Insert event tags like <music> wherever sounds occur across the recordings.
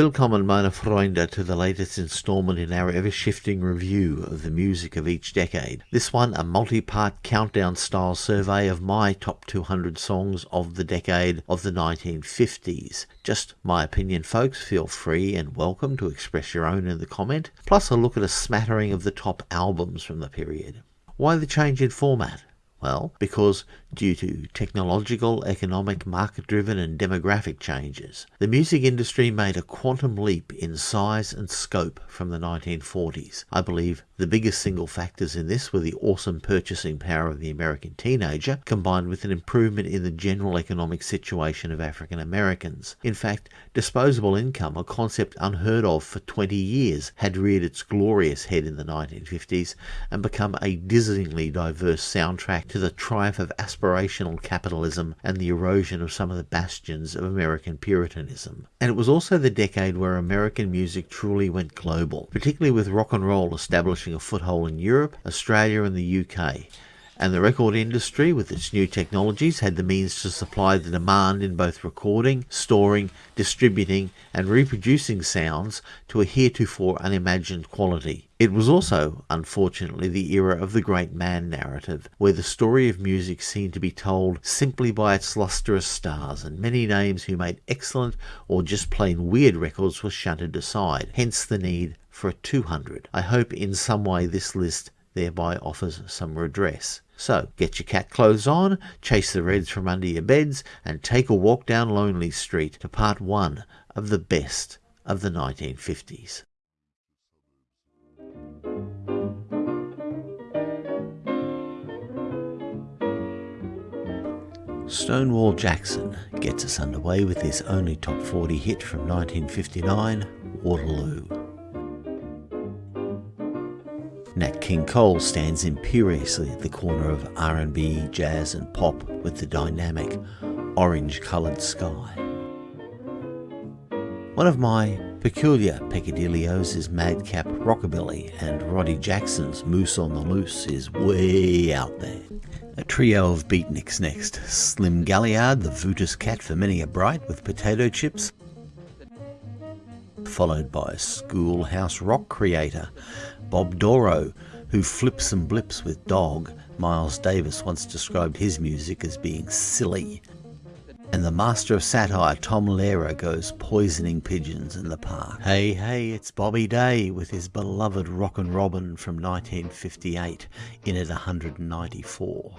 Willkommen meine Freunde to the latest installment in our ever-shifting review of the music of each decade. This one a multi-part countdown style survey of my top 200 songs of the decade of the 1950s. Just my opinion folks, feel free and welcome to express your own in the comment, plus a look at a smattering of the top albums from the period. Why the change in format? Well, because due to technological, economic, market driven, and demographic changes, the music industry made a quantum leap in size and scope from the 1940s. I believe the biggest single factors in this were the awesome purchasing power of the American teenager, combined with an improvement in the general economic situation of African Americans. In fact, disposable income, a concept unheard of for 20 years, had reared its glorious head in the 1950s and become a dizzyingly diverse soundtrack to the triumph of aspirational capitalism and the erosion of some of the bastions of American Puritanism. And it was also the decade where American music truly went global, particularly with rock and roll establishing a foothold in Europe, Australia, and the UK and the record industry, with its new technologies, had the means to supply the demand in both recording, storing, distributing, and reproducing sounds to a heretofore unimagined quality. It was also, unfortunately, the era of the great man narrative, where the story of music seemed to be told simply by its lustrous stars, and many names who made excellent or just plain weird records were shunted aside, hence the need for a 200. I hope in some way this list thereby offers some redress. So get your cat clothes on, chase the reds from under your beds, and take a walk down Lonely Street to part one of the best of the 1950s. Stonewall Jackson gets us underway with his only top 40 hit from 1959, Waterloo. Nat King Cole stands imperiously at the corner of R&B, jazz and pop with the dynamic orange-coloured sky. One of my peculiar peccadillos is Madcap Rockabilly and Roddy Jackson's Moose on the Loose is way out there. A trio of beatniks next. Slim Gaillard, the Voodoo cat for many a bright with potato chips, followed by schoolhouse rock creator Bob Dorough, who flips and blips with Dog. Miles Davis once described his music as being silly. And the master of satire, Tom Lehrer, goes poisoning pigeons in the park. Hey, hey, it's Bobby Day with his beloved Rockin' Robin from 1958 in at 194.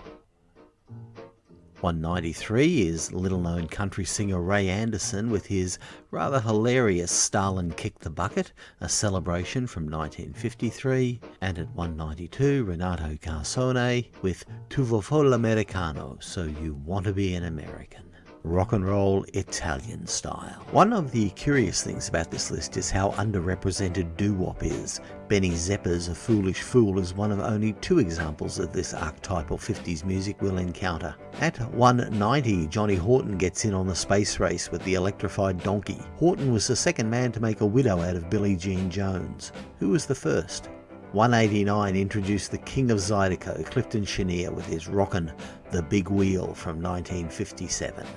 193 is little known country singer Ray Anderson with his rather hilarious Stalin Kick the Bucket, a celebration from 1953. And at 192, Renato Carosone with Tu vuoi Americano, so you want to be an American rock and roll Italian style. One of the curious things about this list is how underrepresented doo-wop is. Benny Zeppa's A Foolish Fool is one of only two examples of this archetypal 50s music we'll encounter. At 190, Johnny Horton gets in on the space race with the electrified donkey. Horton was the second man to make a widow out of Billie Jean Jones. Who was the first? 189 introduced the King of Zydeco, Clifton Chenier, with his Rockin' the Big Wheel from 1957.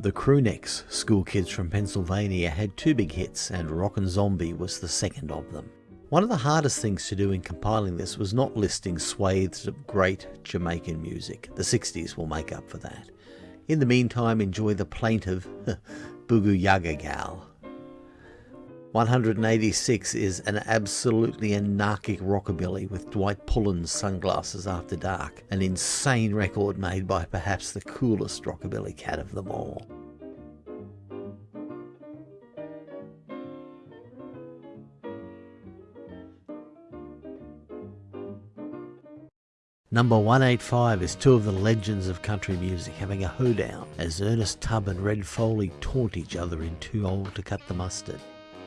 The Crewnecks, school kids from Pennsylvania, had two big hits, and Rockin' Zombie was the second of them. One of the hardest things to do in compiling this was not listing swathes of great Jamaican music. The 60s will make up for that. In the meantime, enjoy the plaintive <laughs> Bugu Yaga Gal. 186 is an absolutely anarchic rockabilly with Dwight Pullen's Sunglasses After Dark, an insane record made by perhaps the coolest rockabilly cat of them all. Number 185 is two of the legends of country music having a hoedown as Ernest Tubb and Red Foley taunt each other in Too Old to Cut the Mustard.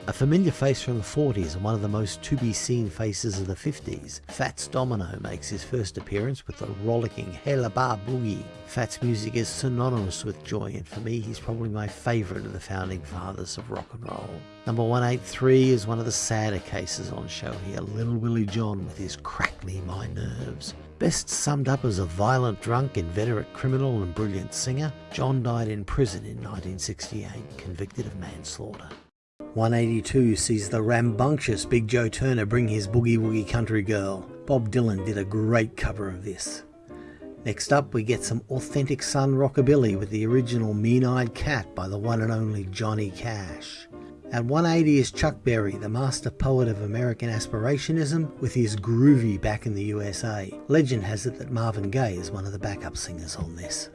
A familiar face from the 40s and one of the most to-be-seen faces of the 50s, Fats Domino makes his first appearance with the rollicking Hella Bar Boogie. Fats' music is synonymous with joy and for me he's probably my favourite of the founding fathers of rock and roll. Number 183 is one of the sadder cases on show here, Little Willie John with his Crackly My Nerves. Best summed up as a violent drunk, inveterate criminal and brilliant singer, John died in prison in 1968, convicted of manslaughter. 182 sees the rambunctious Big Joe Turner bring his Boogie Woogie Country Girl. Bob Dylan did a great cover of this. Next up, we get some authentic Sun rockabilly with the original Mean Eyed Cat by the one and only Johnny Cash. At 180 is Chuck Berry, the master poet of American aspirationism, with his groovy back in the USA. Legend has it that Marvin Gaye is one of the backup singers on this.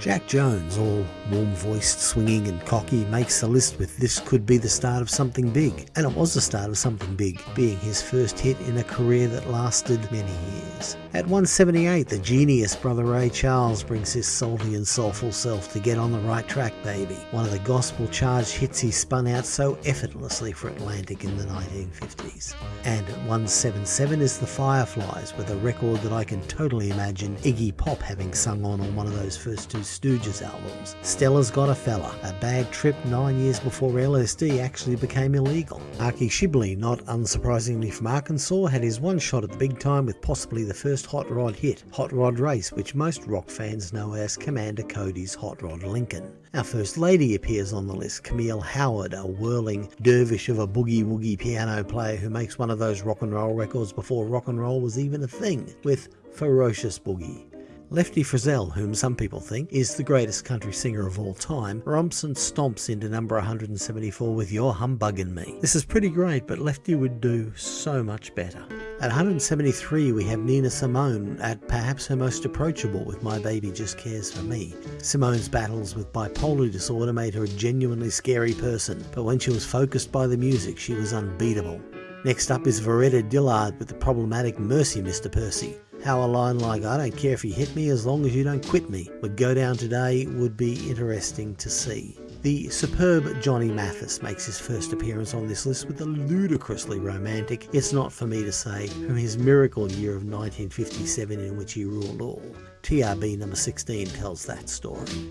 Jack Jones, all warm voiced, swinging, and cocky, makes the list with This Could Be the Start of Something Big. And it was the start of something big, being his first hit in a career that lasted many years. At 178, the genius brother Ray Charles brings his salty and soulful self to get on the right track, baby. One of the gospel charged hits he spun out so effortlessly for Atlantic in the 1950s. And at 177 is The Fireflies, with a record that I can totally imagine Iggy Pop having sung on on one of those first two Stooges albums. Stella's Got a Fella, a bad trip nine years before LSD actually became illegal. Arkie Shibley, not unsurprisingly from Arkansas, had his one shot at the big time with possibly the first hot rod hit, Hot Rod Race, which most rock fans know as Commander Cody's Hot Rod Lincoln. Our first lady appears on the list, Camille Howard, a whirling dervish of a boogie woogie piano player who makes one of those rock and roll records before rock and roll was even a thing, with Ferocious Boogie. Lefty Frizzell, whom some people think is the greatest country singer of all time, romps and stomps into number 174 with You're Humbugging Me. This is pretty great, but Lefty would do so much better. At 173, we have Nina Simone at perhaps her most approachable with My Baby Just Cares for Me. Simone's battles with bipolar disorder made her a genuinely scary person, but when she was focused by the music, she was unbeatable. Next up is Varetta Dillard with the problematic Mercy Mr. Percy. How a line like, I don't care if you hit me as long as you don't quit me, would go down today would be interesting to see. The superb Johnny Mathis makes his first appearance on this list with a ludicrously romantic, it's not for me to say, from his miracle year of 1957 in which he ruled all. TRB number 16 tells that story.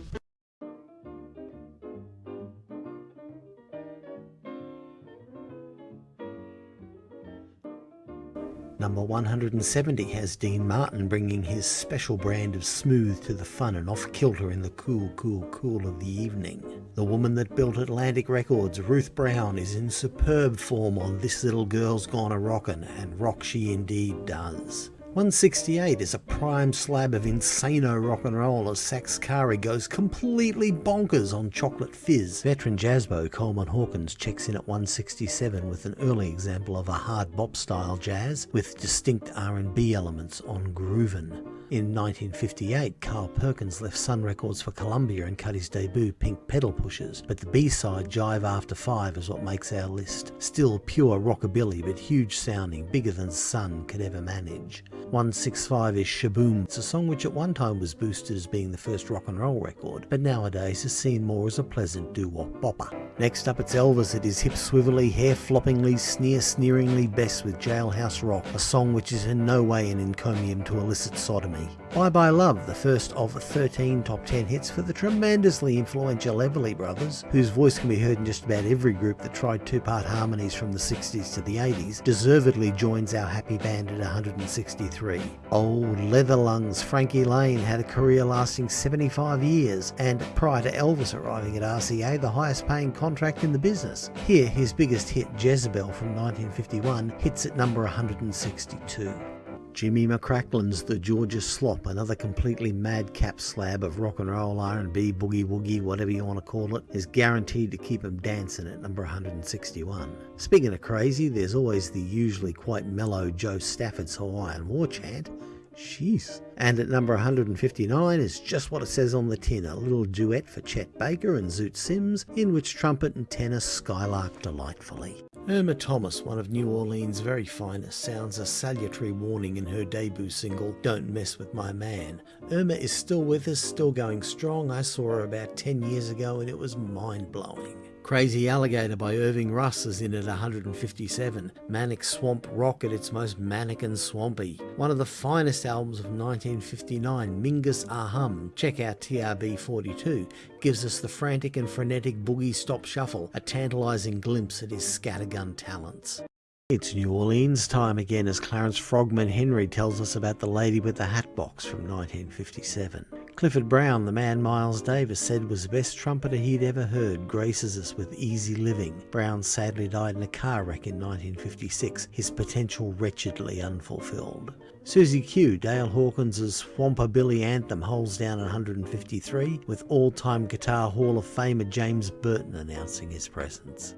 Number 170 has Dean Martin bringing his special brand of smooth to the fun and off kilter in the cool, cool, cool of the evening. The woman that built Atlantic Records, Ruth Brown, is in superb form on This Little Girl's Gone a Rockin', and rock she indeed does. 168 is a prime slab of insano rock and roll as Sax Kari goes completely bonkers on Chocolate Fizz. Veteran jazzbo Coleman Hawkins checks in at 167 with an early example of a hard bop style jazz with distinct R&B elements on Groovin'. In 1958, Carl Perkins left Sun Records for Columbia and cut his debut Pink Pedal Pushers, but the B-side Jive After Five is what makes our list. Still pure rockabilly, but huge sounding, bigger than Sun could ever manage. 165 is Shaboom. It's a song which at one time was boosted as being the first rock and roll record, but nowadays is seen more as a pleasant doo-wop bopper. Next up it's Elvis at his hip swivelly, hair floppingly, sneer sneeringly best with Jailhouse Rock, a song which is in no way an encomium to illicit sodomy. Bye Bye Love, the first of 13 top 10 hits for the tremendously influential Everly Brothers, whose voice can be heard in just about every group that tried two-part harmonies from the 60s to the 80s, deservedly joins our happy band at 163. Old leather lungs Frankie Laine had a career lasting 75 years, and prior to Elvis arriving at RCA, the highest paying contract in the business. Here, his biggest hit, Jezebel from 1951, hits at number 162. Jimmy McCracklin's The Georgia Slop, another completely madcap slab of rock and roll, R&B, boogie woogie, whatever you want to call it, is guaranteed to keep him dancing at number 161. Speaking of crazy, there's always the usually quite mellow Jo Stafford's Hawaiian War Chant. Jeez. And at number 159 is just what it says on the tin, a little duet for Chet Baker and Zoot Sims, in which trumpet and tenor skylark delightfully. Irma Thomas, one of New Orleans' very finest, sounds a salutary warning in her debut single, Don't Mess With My Man. Irma is still with us, still going strong. I saw her about 10 years ago and it was mind blowing. Crazy Alligator by Irving Russ is in at 157. Manic Swamp Rock at its most manic and swampy. One of the finest albums of 1959, Mingus Ahum, check out TRB 42, gives us the frantic and frenetic boogie stop shuffle, a tantalising glimpse at his scattergun talents. It's New Orleans time again as Clarence Frogman Henry tells us about The Lady with the Hat Box from 1957. Clifford Brown, the man Miles Davis said was the best trumpeter he'd ever heard, graces us with easy living. Brown sadly died in a car wreck in 1956, his potential wretchedly unfulfilled. Susie Q, Dale Hawkins' Swampabilly anthem holds down 153, with all-time Guitar Hall of Famer James Burton announcing his presence.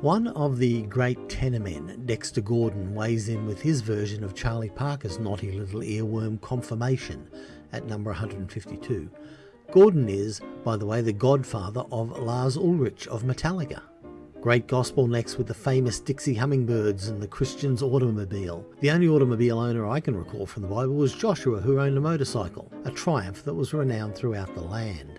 One of the great tenor men, Dexter Gordon, weighs in with his version of Charlie Parker's naughty little earworm Confirmation, at number 152. Gordon is, by the way, the godfather of Lars Ulrich of Metallica. Great gospel next with the famous Dixie Hummingbirds and the Christian's automobile. The only automobile owner I can recall from the Bible was Joshua, who owned a motorcycle, a triumph that was renowned throughout the land.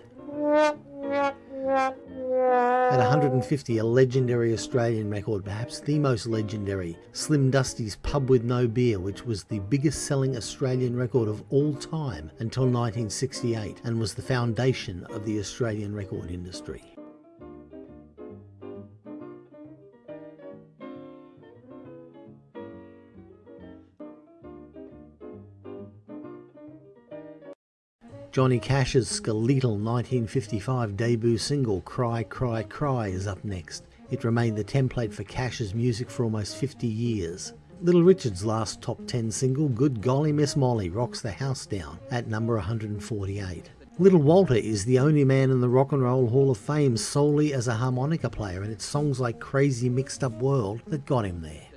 At 150, a legendary Australian record, perhaps the most legendary, Slim Dusty's Pub with No Beer, which was the biggest selling Australian record of all time until 1968 and was the foundation of the Australian record industry. Johnny Cash's skeletal 1955 debut single Cry Cry Cry is up next. It remained the template for Cash's music for almost 50 years. Little Richard's last top 10 single, Good Golly Miss Molly, rocks the house down at number 148. Little Walter is the only man in the Rock and Roll Hall of Fame solely as a harmonica player, and it's songs like Crazy Mixed Up World that got him there.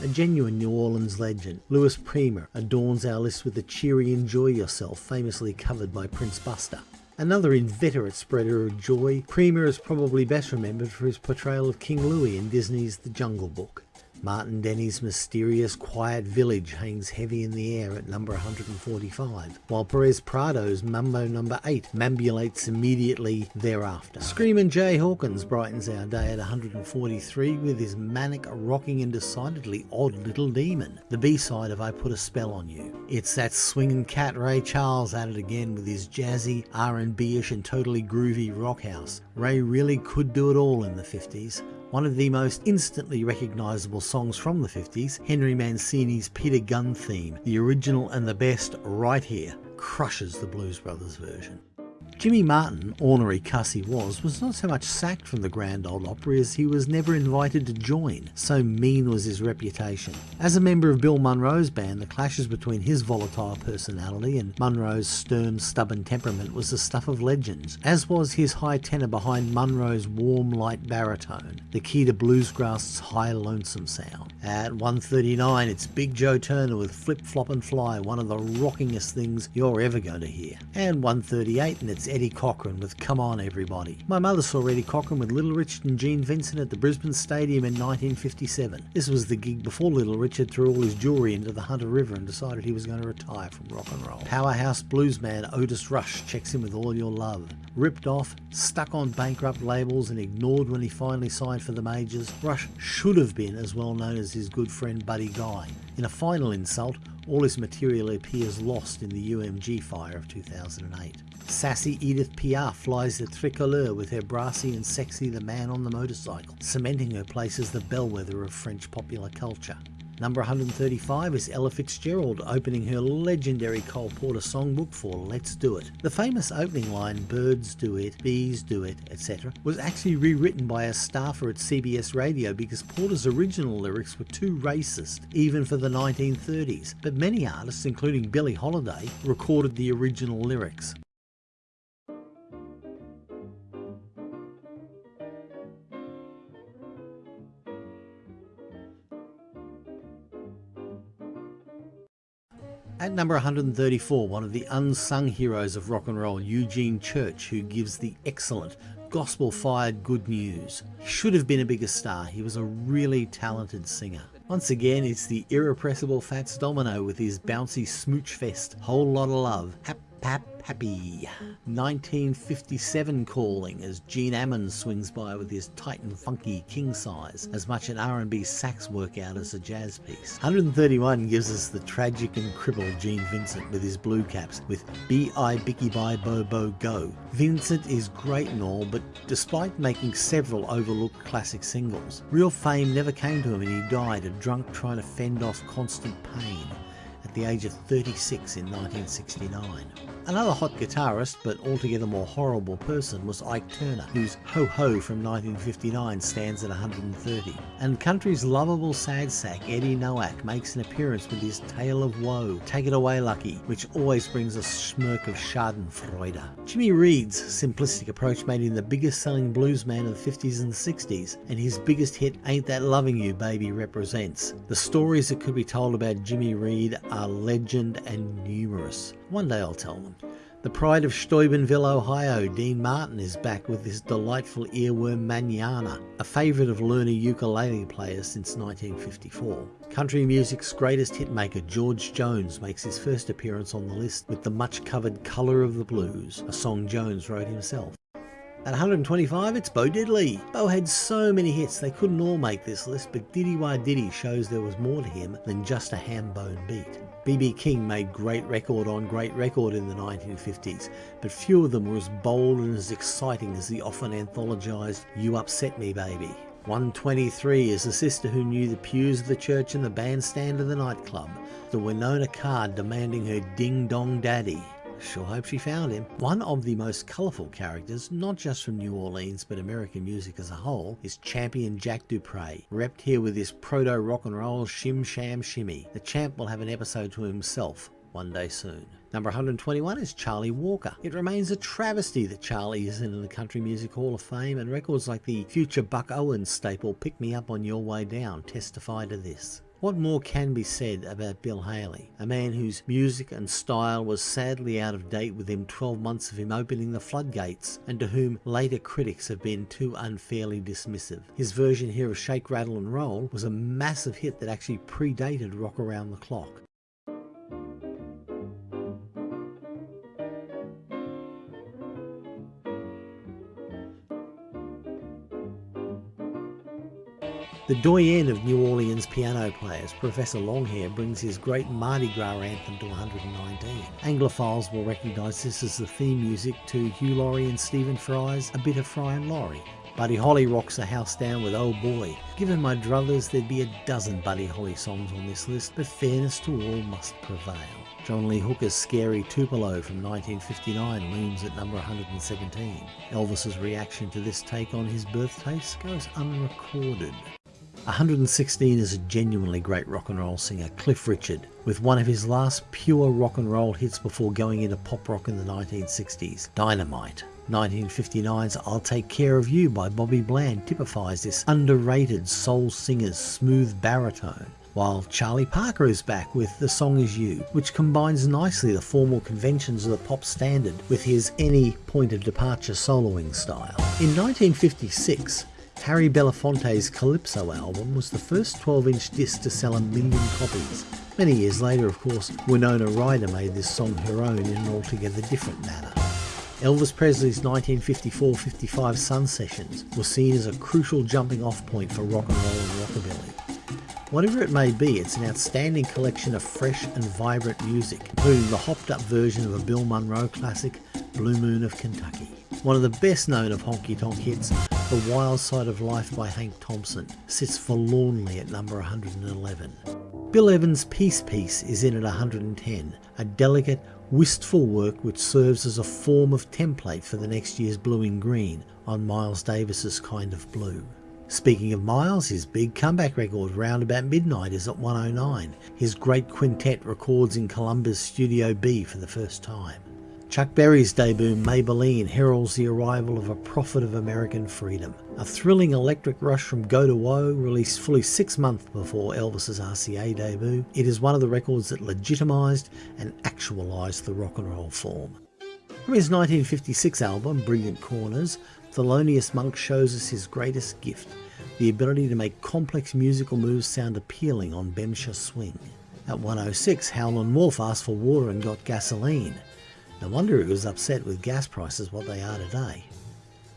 A genuine New Orleans legend, Louis Prima adorns our list with the cheery Enjoy Yourself, famously covered by Prince Buster. Another inveterate spreader of joy, Prima is probably best remembered for his portrayal of King Louie in Disney's The Jungle Book. Martin Denny's mysterious Quiet Village hangs heavy in the air at number 145, while Perez Prado's Mambo number 8 mambulates immediately thereafter. Screamin' Jay Hawkins brightens our day at 143 with his manic, rocking and decidedly odd little demon, the B-side of I Put a Spell on You. It's that swinging cat Ray Charles at it again with his jazzy, R&B-ish and totally groovy rock house. Ray really could do it all in the 50s, one of the most instantly recognisable songs from the 50s, Henry Mancini's Peter Gunn theme, the original and the best right here, crushes the Blues Brothers version. Jimmy Martin, ornery cuss he was, was not so much sacked from the Grand Ole Opry as he was never invited to join, so mean was his reputation. As a member of Bill Monroe's band, the clashes between his volatile personality and Monroe's stern, stubborn temperament was the stuff of legends, as was his high tenor behind Monroe's warm, light baritone, the key to bluegrass's high, lonesome sound. At 139, it's Big Joe Turner with Flip Flop and Fly, one of the rockingest things you're ever going to hear. And 138, and it's Eddie Cochran with Come On Everybody. My mother saw Eddie Cochran with Little Richard and Gene Vincent at the Brisbane Stadium in 1957. This was the gig before Little Richard threw all his jewellery into the Hunter River and decided he was going to retire from rock and roll. Powerhouse bluesman Otis Rush checks in with All Your Love. Ripped off, stuck on bankrupt labels and ignored when he finally signed for the majors, Rush should have been as well known as his good friend Buddy Guy. In a final insult, all his material appears lost in the UMG fire of 2008. Sassy Edith Piaf flies the tricolore with her brassy and sexy The Man on the Motorcycle, cementing her place as the bellwether of French popular culture. Number 135 is Ella Fitzgerald opening her legendary Cole Porter songbook for Let's Do It. The famous opening line, birds do it, bees do it, etc., was actually rewritten by a staffer at CBS Radio because Porter's original lyrics were too racist, even for the 1930s. But many artists, including Billie Holiday, recorded the original lyrics. At number 134, one of the unsung heroes of rock and roll, Eugene Church, who gives the excellent gospel fired good news. Should have been a bigger star, he was a really talented singer. Once again, it's the irrepressible Fats Domino with his bouncy smooch fest, Whole Lot of Love. Pap Happy. 1957 calling as Gene Ammons swings by with his tight and Funky King Size, as much an R&B sax workout as a jazz piece. 131 gives us the tragic and crippled Gene Vincent with his blue caps with B.I. Bicky Bye Bo Bo Go. Vincent is great and all, but despite making several overlooked classic singles, real fame never came to him and he died a drunk trying to fend off constant pain the age of 36 in 1969. Another hot guitarist, but altogether more horrible person, was Ike Turner, whose Ho Ho from 1959 stands at 130. And country's lovable sad sack Eddie Noack makes an appearance with his Tale of Woe, Take It Away Lucky, which always brings a smirk of schadenfreude. Jimmy Reed's simplistic approach made him the biggest selling blues man of the 50s and 60s, and his biggest hit, Ain't That Loving You Baby, represents. The stories that could be told about Jimmy Reed are legend and numerous. One day I'll tell them. The pride of Steubenville, Ohio, Dean Martin is back with his delightful earworm Manana, a favourite of learner ukulele players since 1954. Country music's greatest hitmaker George Jones makes his first appearance on the list with the much covered Colour of the Blues, a song Jones wrote himself. At 125, it's Bo Diddley. Bo had so many hits they couldn't all make this list, but Diddy Wah Diddy shows there was more to him than just a ham bone beat. B.B. King made great record on great record in the 1950s, but few of them were as bold and as exciting as the often anthologised You Upset Me Baby. 123 is the sister who knew the pews of the church and the bandstand of the nightclub, the Wynona Carr demanding her ding dong daddy. Sure hope she found him. One of the most colourful characters, not just from New Orleans but American music as a whole, is champion Jack Dupree, repped here with his proto rock and roll shim sham shimmy. The champ will have an episode to himself one day soon. Number 121 is Charlie Walker. It remains a travesty that Charlie isn't in the Country Music Hall of Fame, and records like the future Buck Owens staple Pick Me Up on Your Way Down testify to this. What more can be said about Bill Haley, a man whose music and style was sadly out of date within 12 months of him opening the floodgates, and to whom later critics have been too unfairly dismissive? His version here of Shake, Rattle and Roll was a massive hit that actually predated Rock Around the Clock. The doyen of New Orleans piano players, Professor Longhair, brings his great Mardi Gras anthem to 119. Anglophiles will recognise this as the theme music to Hugh Laurie and Stephen Fry's A Bit of Fry and Laurie. Buddy Holly rocks the house down with Oh Boy. Given my druthers, there'd be a dozen Buddy Holly songs on this list, but fairness to all must prevail. John Lee Hooker's Scary Tupelo from 1959 looms at number 117. Elvis's reaction to this take on his birthplace goes unrecorded. 116 is a genuinely great rock and roll singer, Cliff Richard, with one of his last pure rock and roll hits before going into pop rock in the 1960s, Dynamite. 1959's I'll Take Care of You by Bobby Bland typifies this underrated soul singer's smooth baritone while Charlie Parker is back with The Song Is You, which combines nicely the formal conventions of the pop standard with his any point of departure soloing style. In 1956, Harry Belafonte's Calypso album was the first 12-inch disc to sell a million copies. Many years later, of course, Winona Ryder made this song her own in an altogether different manner. Elvis Presley's 1954-55 Sun Sessions was seen as a crucial jumping off point for rock and roll and rockabilly. Whatever it may be, it's an outstanding collection of fresh and vibrant music, including the hopped up version of a Bill Monroe classic, Blue Moon of Kentucky. One of the best known of honky tonk hits, The Wild Side of Life by Hank Thompson, sits forlornly at number 111. Bill Evans' Peace Piece is in at 110, a delicate, wistful work which serves as a form of template for the next year's Blue in Green on Miles Davis's Kind of Blue. Speaking of Miles, his big comeback record Round About Midnight is at 109. His great quintet records in Columbus Studio B for the first time. Chuck Berry's debut, Maybellene, heralds the arrival of a prophet of American freedom. A thrilling electric rush from Go to Woe, released fully six months before Elvis's RCA debut, it is one of the records that legitimised and actualised the rock and roll form. From his 1956 album, Brilliant Corners, Thelonious Monk shows us his greatest gift, the ability to make complex musical moves sound appealing on Bemsha Swing. At 106, Howlin' Wolf asked for water and got gasoline. No wonder he was upset with gas prices what they are today.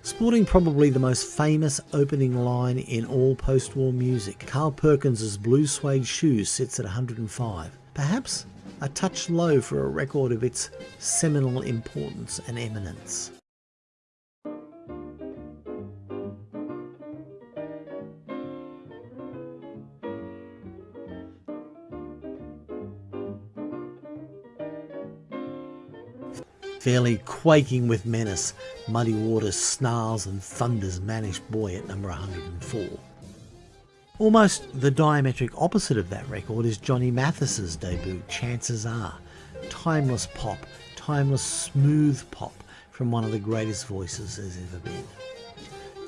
Sporting probably the most famous opening line in all post-war music, Carl Perkins's Blue Suede Shoes sits at 105. Perhaps a touch low for a record of its seminal importance and eminence. Fairly quaking with menace, Muddy Waters snarls and thunders Mannish Boy at number 104. Almost the diametric opposite of that record is Johnny Mathis's debut, Chances Are. Timeless pop, timeless smooth pop from one of the greatest voices there's ever been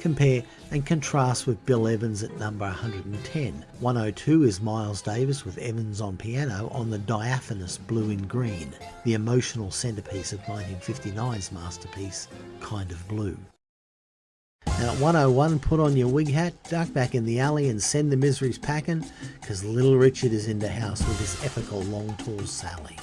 compare and contrast with Bill Evans at number 110. 102 is Miles Davis with Evans on piano on the diaphanous Blue in Green, the emotional centrepiece of 1959's masterpiece, Kind of Blue. Now at 101, put on your wig hat, duck back in the alley and send the miseries packing, because Little Richard is in the house with his epical Long Tall Sally.